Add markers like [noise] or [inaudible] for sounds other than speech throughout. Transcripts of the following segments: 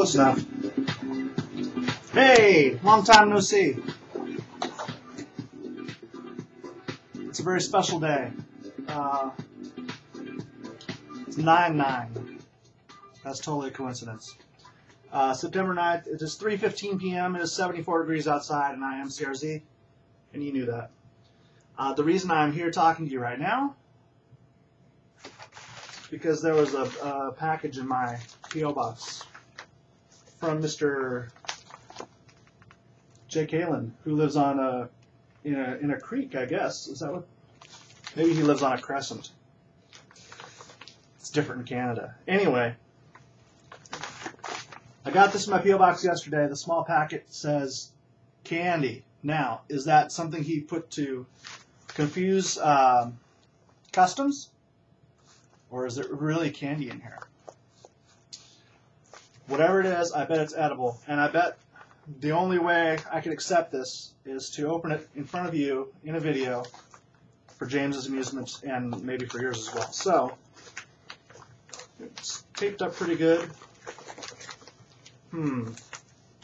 Close enough. Hey, long time no see. It's a very special day. Uh, it's 9 9. That's totally a coincidence. Uh, September 9th, it is 3.15 p.m. It is 74 degrees outside, and I am CRZ, and you knew that. Uh, the reason I'm here talking to you right now is because there was a, a package in my P.O. box from Mr. Jake Kalen, who lives on a in a in a creek, I guess. Is that what? Maybe he lives on a crescent. It's different in Canada. Anyway, I got this in my P.O. box yesterday. The small packet says candy. Now, is that something he put to confuse um, customs? Or is it really candy in here? Whatever it is, I bet it's edible. And I bet the only way I can accept this is to open it in front of you in a video for James's amusement and maybe for yours as well. So, it's taped up pretty good. Hmm.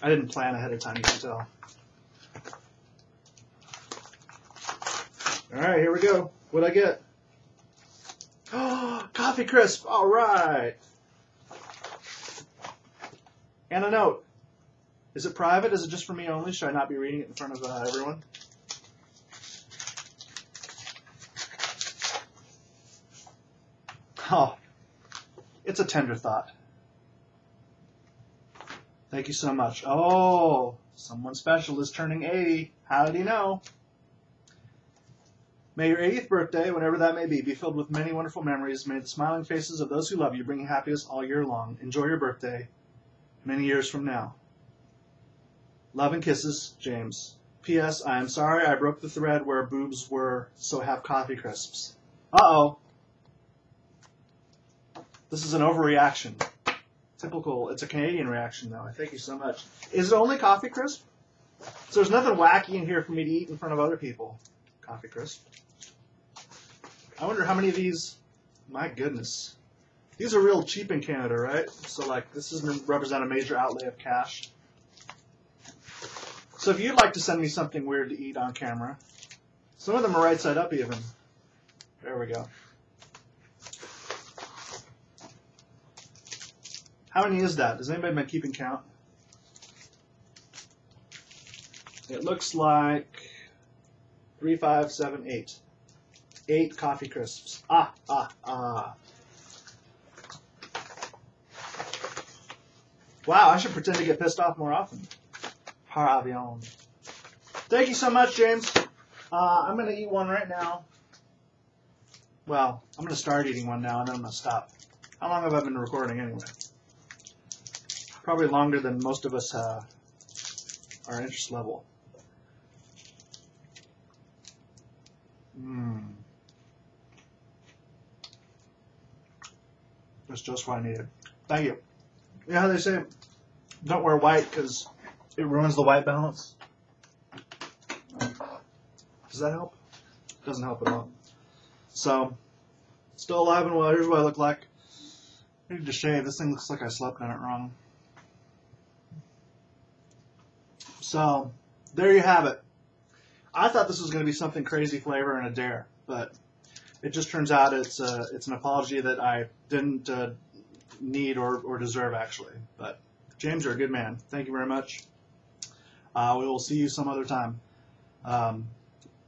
I didn't plan ahead of time, you can tell. Alright, here we go. What'd I get? Oh, [gasps] coffee crisp. All right. And a note. Is it private? Is it just for me only? Should I not be reading it in front of uh, everyone? Oh, it's a tender thought. Thank you so much. Oh, someone special is turning 80. How did he know? May your 80th birthday, whenever that may be, be filled with many wonderful memories. May the smiling faces of those who love you bring you happiness all year long. Enjoy your birthday many years from now. Love and kisses, James. P.S. I am sorry I broke the thread where boobs were, so have coffee crisps. Uh-oh. This is an overreaction. Typical. It's a Canadian reaction, though. I thank you so much. Is it only coffee crisp? So there's nothing wacky in here for me to eat in front of other people. Coffee crisp. I wonder how many of these. My goodness. These are real cheap in Canada, right? So, like, this doesn't represent a major outlay of cash. So, if you'd like to send me something weird to eat on camera, some of them are right side up even. There we go. How many is that? Does anybody been keeping count? It looks like three, five, seven, eight eight coffee crisps. Ah, ah, ah. Wow, I should pretend to get pissed off more often. Par avion. Thank you so much, James. Uh, I'm going to eat one right now. Well, I'm going to start eating one now, and then I'm going to stop. How long have I been recording anyway? Probably longer than most of us uh, our interest level. Mmm. That's just what I needed. Thank you. Yeah, how they say don't wear white because it ruins the white balance. Does that help? Doesn't help at all. So, still alive and well. Here's what I look like. I need to shave. This thing looks like I slept on it wrong. So, there you have it. I thought this was going to be something crazy flavor and a dare, but it just turns out it's a, uh, it's an apology that I didn't uh, need or, or deserve actually. But James, you're a good man. Thank you very much. Uh, we will see you some other time. Um,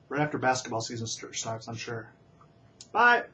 right after basketball season starts, I'm sure. Bye.